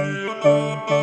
you. Mm-hmm.